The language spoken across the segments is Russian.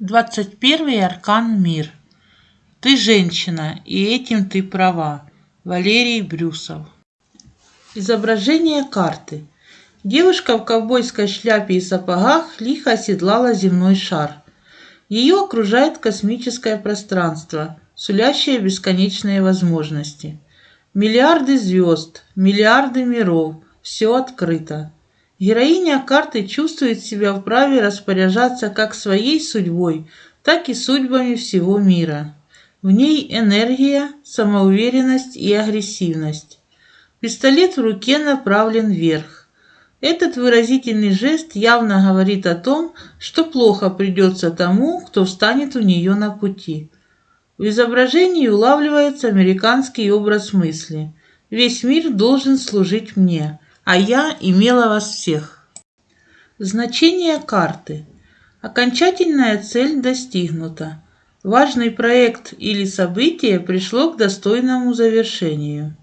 21 аркан «Мир». Ты женщина, и этим ты права. Валерий Брюсов. Изображение карты. Девушка в ковбойской шляпе и сапогах лихо оседлала земной шар. Ее окружает космическое пространство, сулящее бесконечные возможности. Миллиарды звезд, миллиарды миров, все открыто. Героиня карты чувствует себя вправе распоряжаться как своей судьбой, так и судьбами всего мира. В ней энергия, самоуверенность и агрессивность. Пистолет в руке направлен вверх. Этот выразительный жест явно говорит о том, что плохо придется тому, кто встанет у нее на пути. В изображении улавливается американский образ мысли. Весь мир должен служить мне – а я имела вас всех. Значение карты. Окончательная цель достигнута. Важный проект или событие пришло к достойному завершению.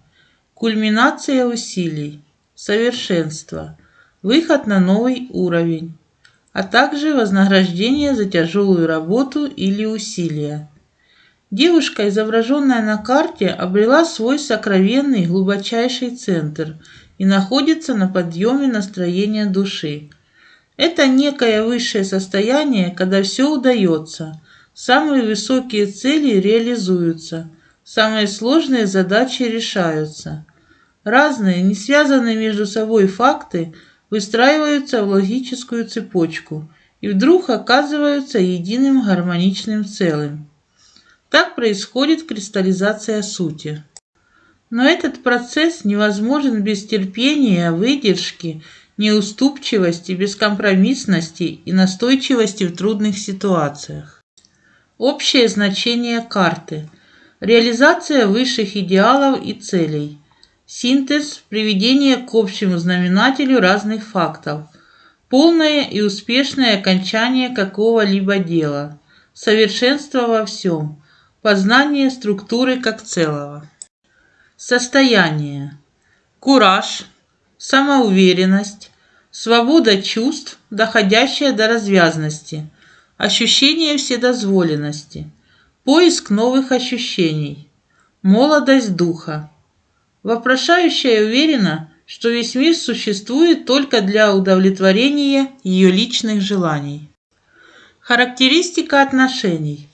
Кульминация усилий. Совершенство. Выход на новый уровень. А также вознаграждение за тяжелую работу или усилия. Девушка, изображенная на карте, обрела свой сокровенный глубочайший центр – и находится на подъеме настроения души. Это некое высшее состояние, когда все удается, самые высокие цели реализуются, самые сложные задачи решаются. Разные, не связанные между собой факты выстраиваются в логическую цепочку и вдруг оказываются единым гармоничным целым. Так происходит кристаллизация сути. Но этот процесс невозможен без терпения, выдержки, неуступчивости, бескомпромиссности и настойчивости в трудных ситуациях. Общее значение карты. Реализация высших идеалов и целей. Синтез, приведение к общему знаменателю разных фактов. Полное и успешное окончание какого-либо дела. Совершенство во всем. Познание структуры как целого. Состояние. Кураж, самоуверенность, свобода чувств, доходящая до развязности, ощущение вседозволенности, поиск новых ощущений, молодость духа. Вопрошающая уверена, что весь мир существует только для удовлетворения ее личных желаний. Характеристика отношений.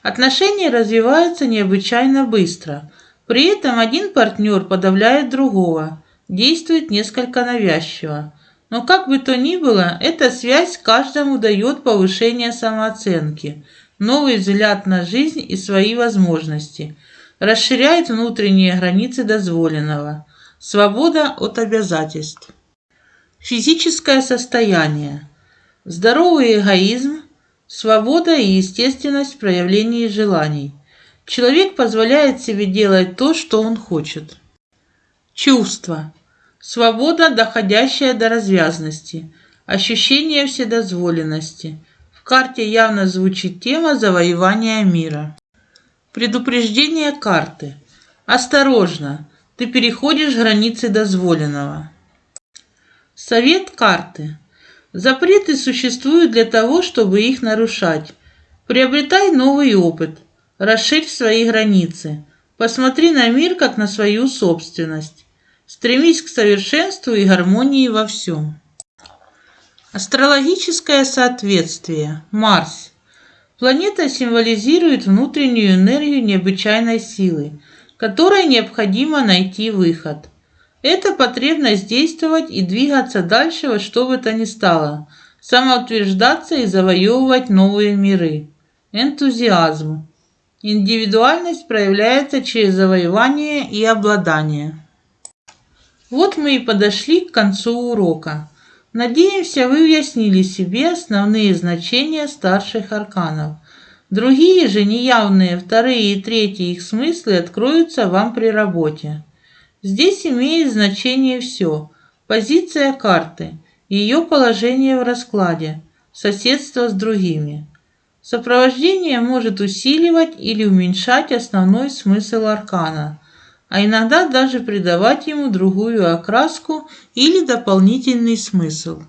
Отношения развиваются необычайно быстро – при этом один партнер подавляет другого, действует несколько навязчиво. Но как бы то ни было, эта связь каждому дает повышение самооценки, новый взгляд на жизнь и свои возможности, расширяет внутренние границы дозволенного, свобода от обязательств. Физическое состояние, здоровый эгоизм, свобода и естественность в проявлении желаний, Человек позволяет себе делать то, что он хочет. Чувство. Свобода, доходящая до развязности. Ощущение вседозволенности. В карте явно звучит тема завоевания мира. Предупреждение карты. Осторожно, ты переходишь границы дозволенного. Совет карты. Запреты существуют для того, чтобы их нарушать. Приобретай новый опыт – Расширь свои границы. Посмотри на мир как на свою собственность. Стремись к совершенству и гармонии во всем. Астрологическое соответствие. Марс. Планета символизирует внутреннюю энергию необычайной силы, которой необходимо найти выход. Это потребность действовать и двигаться дальше во что бы то ни стало, самоутверждаться и завоевывать новые миры. Энтузиазм. Индивидуальность проявляется через завоевание и обладание. Вот мы и подошли к концу урока. Надеемся, вы уяснили себе основные значения старших арканов. Другие же неявные вторые и третьи их смыслы откроются вам при работе. Здесь имеет значение все. Позиция карты, ее положение в раскладе, соседство с другими. Сопровождение может усиливать или уменьшать основной смысл аркана, а иногда даже придавать ему другую окраску или дополнительный смысл.